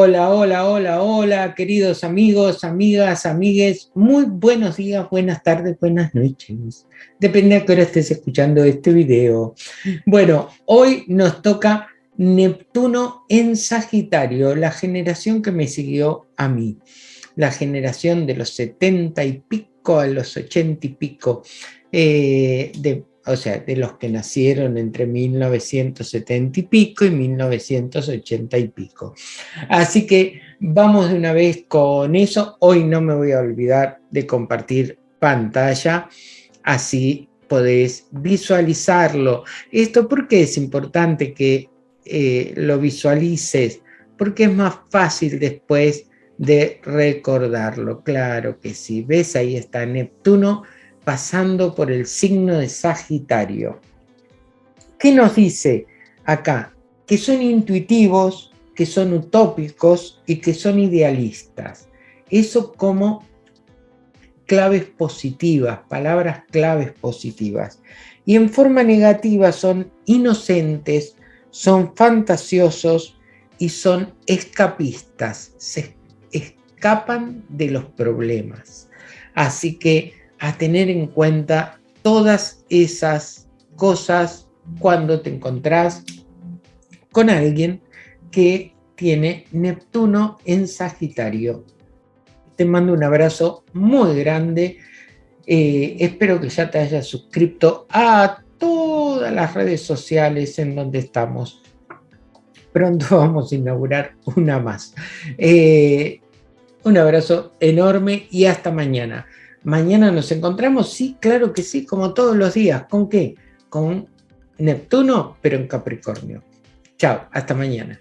Hola, queridos amigos, amigas, amigues, muy buenos días, buenas tardes, buenas noches. Depende a qué hora estés escuchando este video. Bueno, hoy nos toca Neptuno en Sagitario, la generación que me siguió a mí. La generación de los 70 y pico a los 80 y pico, eh, de o sea, de los que nacieron entre 1970 y pico y 1980 y pico. Así que vamos de una vez con eso. Hoy no me voy a olvidar de compartir pantalla, así podés visualizarlo. ¿Esto por qué es importante que eh, lo visualices? Porque es más fácil después de recordarlo. Claro que sí. ¿Ves? Ahí está Neptuno pasando por el signo de Sagitario. ¿Qué nos dice acá? Que son intuitivos, que son utópicos y que son idealistas. Eso como claves positivas, palabras claves positivas. Y en forma negativa son inocentes, son fantasiosos y son escapistas, se escapan de los problemas. Así que a tener en cuenta todas esas cosas cuando te encontrás con alguien que tiene Neptuno en Sagitario. Te mando un abrazo muy grande. Eh, espero que ya te hayas suscrito a todas las redes sociales en donde estamos. Pronto vamos a inaugurar una más. Eh, un abrazo enorme y hasta mañana. Mañana nos encontramos, sí, claro que sí, como todos los días. ¿Con qué? Con Neptuno, pero en Capricornio. Chao, hasta mañana.